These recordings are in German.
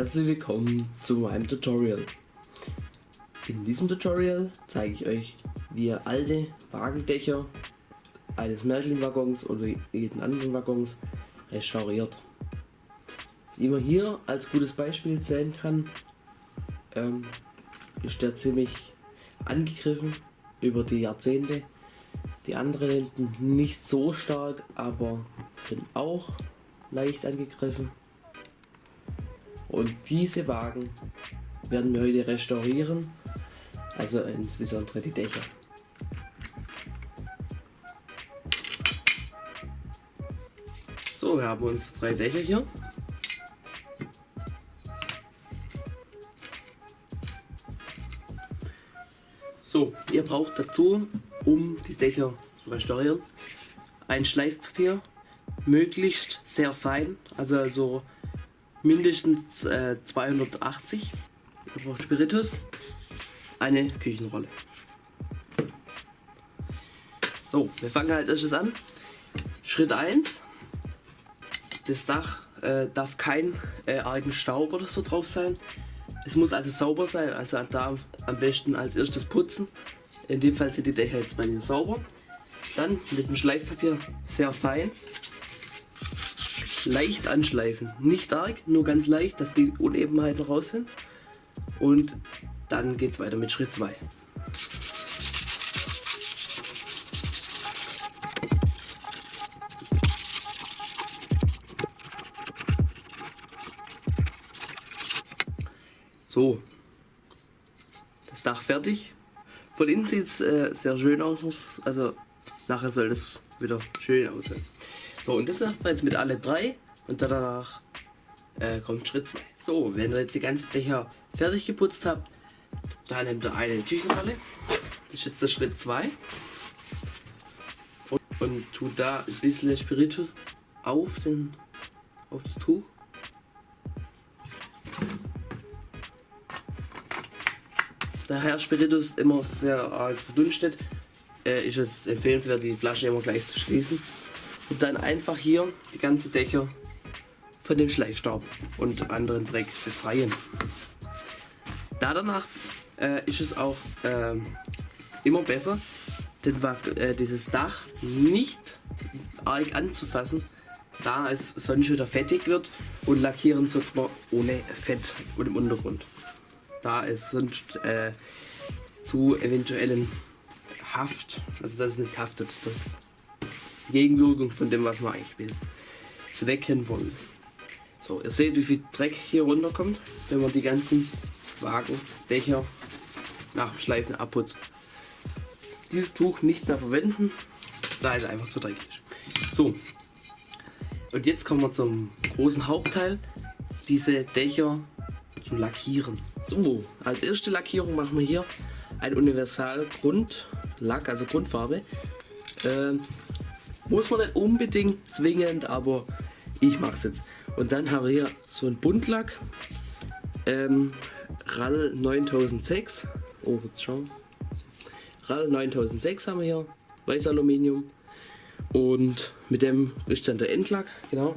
Herzlich willkommen zu meinem Tutorial. In diesem Tutorial zeige ich euch, wie ihr alte Wagendächer eines Märchenwaggons oder jeden anderen Waggons restauriert. Wie man hier als gutes Beispiel sehen kann, ähm, ist der ziemlich angegriffen über die Jahrzehnte. Die anderen hinten nicht so stark, aber sind auch leicht angegriffen. Und diese Wagen werden wir heute restaurieren, also insbesondere die Dächer. So, wir haben uns drei Dächer hier. So, ihr braucht dazu, um die Dächer zu restaurieren, ein Schleifpapier, möglichst sehr fein, also, also mindestens äh, 280. Ihr braucht Spiritus, eine Küchenrolle. So, wir fangen als erstes an. Schritt 1. Das Dach äh, darf kein äh, argen Staub oder so drauf sein. Es muss also sauber sein, also da am besten als erstes putzen. In dem Fall sind die Dächer jetzt bei mir sauber. Dann mit dem Schleifpapier sehr fein leicht anschleifen. Nicht arg, nur ganz leicht, dass die Unebenheiten raus sind. Und dann geht es weiter mit Schritt 2. So, das Dach fertig. Von innen sieht es äh, sehr schön aus, also nachher soll es wieder schön aussehen. So, und das macht man jetzt mit alle drei und danach äh, kommt Schritt 2. So, wenn ihr jetzt die ganzen Dächer fertig geputzt habt, dann nehmt ihr eine Küchenrolle. Das ist jetzt der Schritt 2. Und, und tut da ein bisschen Spiritus auf, den, auf das Tuch. Da Herr Spiritus immer sehr arg verdunstet, äh, ist es empfehlenswert, die Flasche immer gleich zu schließen und dann einfach hier die ganze Dächer von dem Schleifstaub und anderen Dreck befreien. Da danach äh, ist es auch äh, immer besser, den, äh, dieses Dach nicht arg anzufassen, da es sonst wieder fettig wird und lackieren sollte man ohne Fett und im Untergrund. Da es sonst äh, zu eventuellen Haft, also dass es nicht haftet, das Gegenwirkung von dem, was man eigentlich will. Zwecken wollen. So, ihr seht, wie viel Dreck hier runterkommt, wenn man die ganzen Wagen, Dächer nach dem Schleifen abputzt. Dieses Tuch nicht mehr verwenden, da es einfach zu dreckig ist. So, und jetzt kommen wir zum großen Hauptteil, diese Dächer zu lackieren. So, als erste Lackierung machen wir hier ein Universal Grundlack, also Grundfarbe. Äh, muss man nicht unbedingt zwingend, aber ich mache es jetzt. Und dann haben wir hier so ein Buntlack. Ähm, RAL 9006. Oh, jetzt schauen. RAL 9006 haben wir hier. Weiß Aluminium. Und mit dem ist dann der Endlack, genau.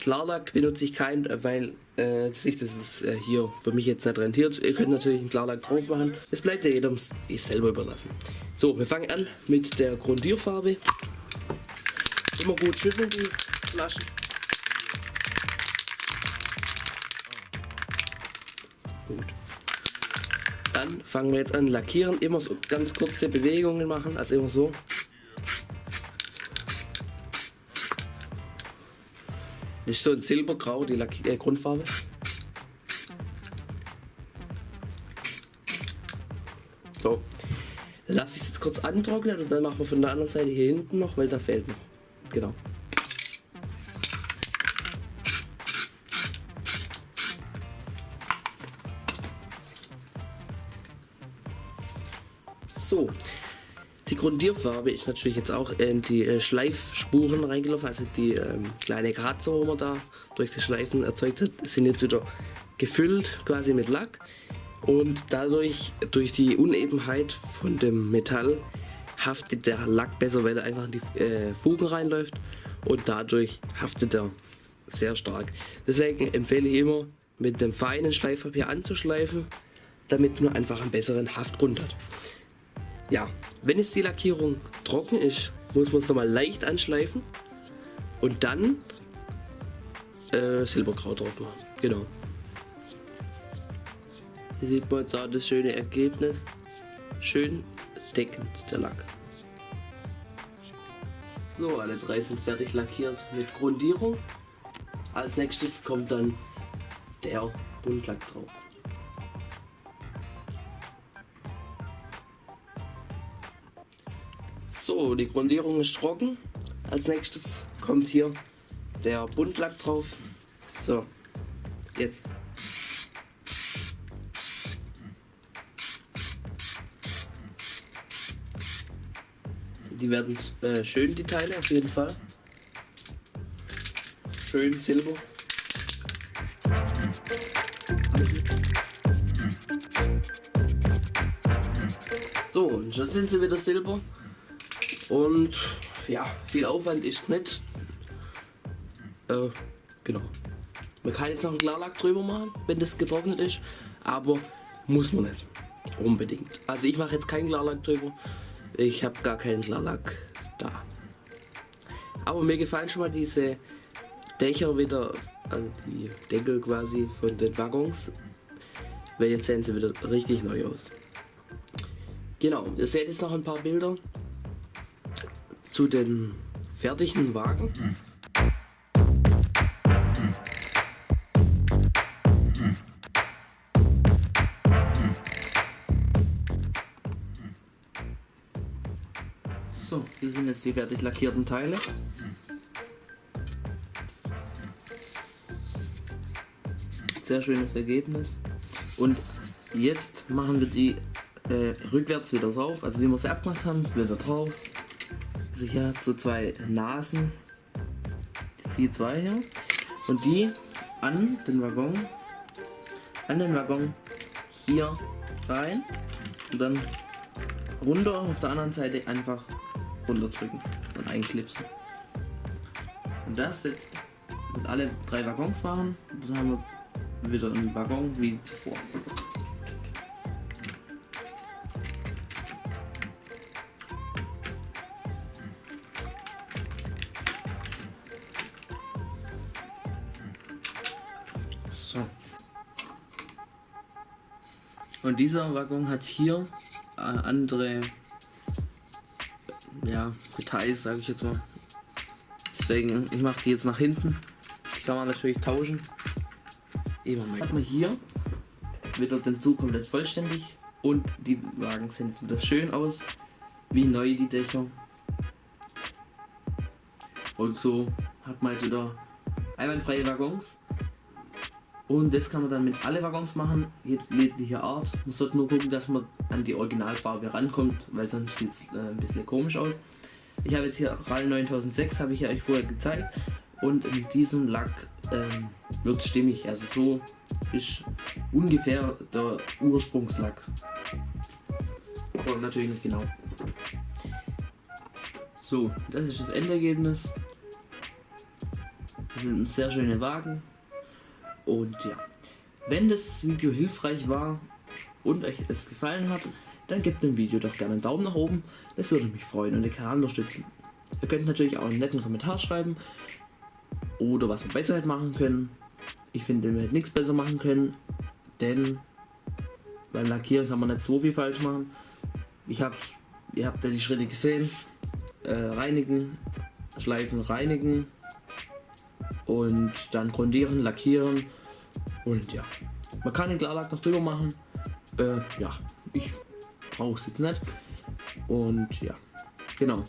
Klarlack benutze ich keinen, weil äh, das ist äh, hier für mich jetzt nicht rentiert. Ihr könnt natürlich einen Klarlack drauf machen. Es bleibt ja jedem selber überlassen. So, wir fangen an mit der Grundierfarbe. Immer gut schütteln die Flaschen. Gut. Dann fangen wir jetzt an lackieren. Immer so ganz kurze Bewegungen machen, also immer so. Das ist so ein silbergrau, die Lack äh, Grundfarbe. So. Dann lasse ich es jetzt kurz antrocknen und dann machen wir von der anderen Seite hier hinten noch, weil da fehlt noch. Genau. So, die Grundierfarbe ist natürlich jetzt auch in die äh, Schleifspuren reingelaufen, also die ähm, kleine Kratzer, wo man da durch die Schleifen erzeugt hat, sind jetzt wieder gefüllt quasi mit Lack. Und dadurch, durch die Unebenheit von dem Metall, haftet der Lack besser, weil er einfach in die äh, Fugen reinläuft und dadurch haftet er sehr stark. Deswegen empfehle ich immer mit dem feinen Schleifpapier anzuschleifen, damit man einfach einen besseren Haftgrund hat. Ja, wenn jetzt die Lackierung trocken ist, muss man es nochmal leicht anschleifen und dann äh, Silberkraut drauf machen. Genau. Hier sieht man jetzt auch das schöne Ergebnis. Schön deckend der Lack. So, alle drei sind fertig lackiert mit Grundierung. Als nächstes kommt dann der Buntlack drauf. So, die Grundierung ist trocken. Als nächstes kommt hier der Buntlack drauf. So, jetzt. Die werden äh, schön, die Teile auf jeden Fall. Schön silber. So, und schon sind sie wieder silber. Und ja, viel Aufwand ist nicht. Äh, genau. Man kann jetzt noch einen Klarlack drüber machen, wenn das getrocknet ist, aber muss man nicht. Unbedingt. Also ich mache jetzt keinen Klarlack drüber. Ich habe gar keinen Klarlack da. Aber mir gefallen schon mal diese Dächer wieder, also die Deckel quasi von den Waggons. Weil jetzt sehen sie wieder richtig neu aus. Genau, ihr seht jetzt noch ein paar Bilder zu den fertigen Wagen. So, hier sind jetzt die fertig lackierten Teile. Sehr schönes Ergebnis. Und jetzt machen wir die äh, rückwärts wieder drauf. Also wie wir sie abgemacht haben, wieder drauf. Also hier hat so zwei Nasen. Die zwei hier. Und die an den Waggon. An den Waggon hier rein. Und dann runter auf der anderen Seite einfach runterdrücken und einklipsen. Und das jetzt mit alle drei Waggons machen. Und dann haben wir wieder einen Waggon wie zuvor. So. Und dieser Waggon hat hier äh, andere ja, Details, sage ich jetzt mal. Deswegen, ich mache die jetzt nach hinten. Die kann man natürlich tauschen. Immer mehr. Hat man hier wieder den Zug komplett vollständig und die Wagen sehen jetzt wieder schön aus, wie neu die Dächer. Und so hat man jetzt wieder einwandfreie Waggons. Und das kann man dann mit alle Waggons machen, jegliche Art. Man sollte nur gucken, dass man an die Originalfarbe rankommt, weil sonst sieht es äh, ein bisschen komisch aus. Ich habe jetzt hier RAL 9006, habe ich ja euch vorher gezeigt. Und in diesem Lack ähm, wird stimmig. Also so ist ungefähr der Ursprungslack. Aber natürlich nicht genau. So, das ist das Endergebnis. Das sind sehr schöne Wagen. Und ja, wenn das Video hilfreich war und euch es gefallen hat, dann gebt dem Video doch gerne einen Daumen nach oben. Das würde mich freuen und den Kanal unterstützen. Ihr könnt natürlich auch einen netten Kommentar schreiben oder was wir besser machen können. Ich finde, wir hätten nichts besser machen können, denn beim Lackieren kann man nicht so viel falsch machen. Ich hab's, ihr habt ja die Schritte gesehen. Äh, reinigen, schleifen, reinigen und dann grundieren, lackieren und ja, man kann den Klarlack noch drüber machen. Äh, ja, ich brauche es jetzt nicht. Und ja, genau.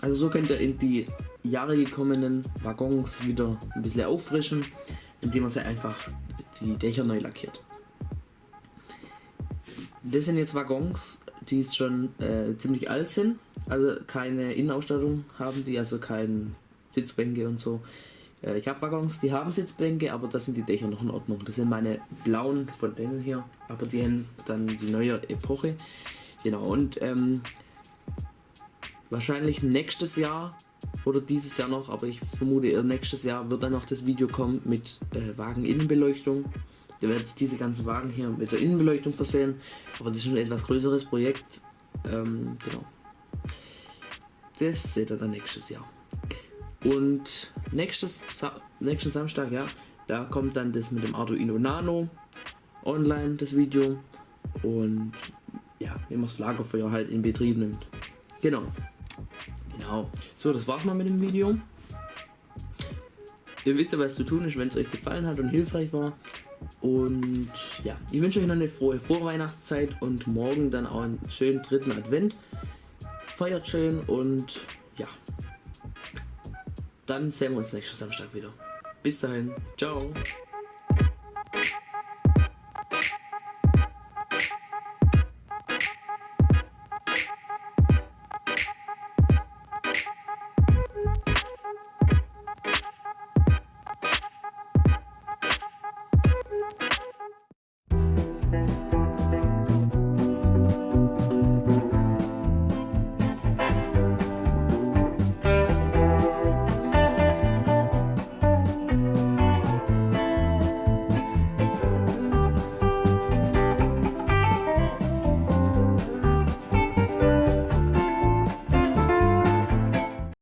Also so könnt ihr in die Jahre gekommenen Waggons wieder ein bisschen auffrischen, indem man sie einfach die Dächer neu lackiert. Das sind jetzt Waggons, die schon äh, ziemlich alt sind, also keine Innenausstattung haben die, also keine Sitzbänke und so. Äh, ich habe Waggons, die haben Sitzbänke, aber da sind die Dächer noch in Ordnung. Das sind meine blauen von denen hier, aber die haben dann die neue Epoche. Genau, und ähm, wahrscheinlich nächstes Jahr oder dieses Jahr noch, aber ich vermute eher nächstes Jahr wird dann noch das Video kommen mit äh, Wageninnenbeleuchtung. Da werde ich diese ganzen Wagen hier mit der Innenbeleuchtung versehen. Aber das ist ein etwas größeres Projekt. Ähm, genau. Das seht ihr dann nächstes Jahr. Und nächstes nächsten Samstag, ja, da kommt dann das mit dem Arduino Nano online, das Video. Und ja, wie man das Lagerfeuer halt in Betrieb nimmt. Genau. Genau. So, das war's mal mit dem Video. Ihr wisst ja, was zu tun ist, wenn es euch gefallen hat und hilfreich war. Und ja, ich wünsche euch noch eine frohe Vorweihnachtszeit und morgen dann auch einen schönen dritten Advent. Feiert schön und ja, dann sehen wir uns nächsten Samstag wieder. Bis dahin, ciao.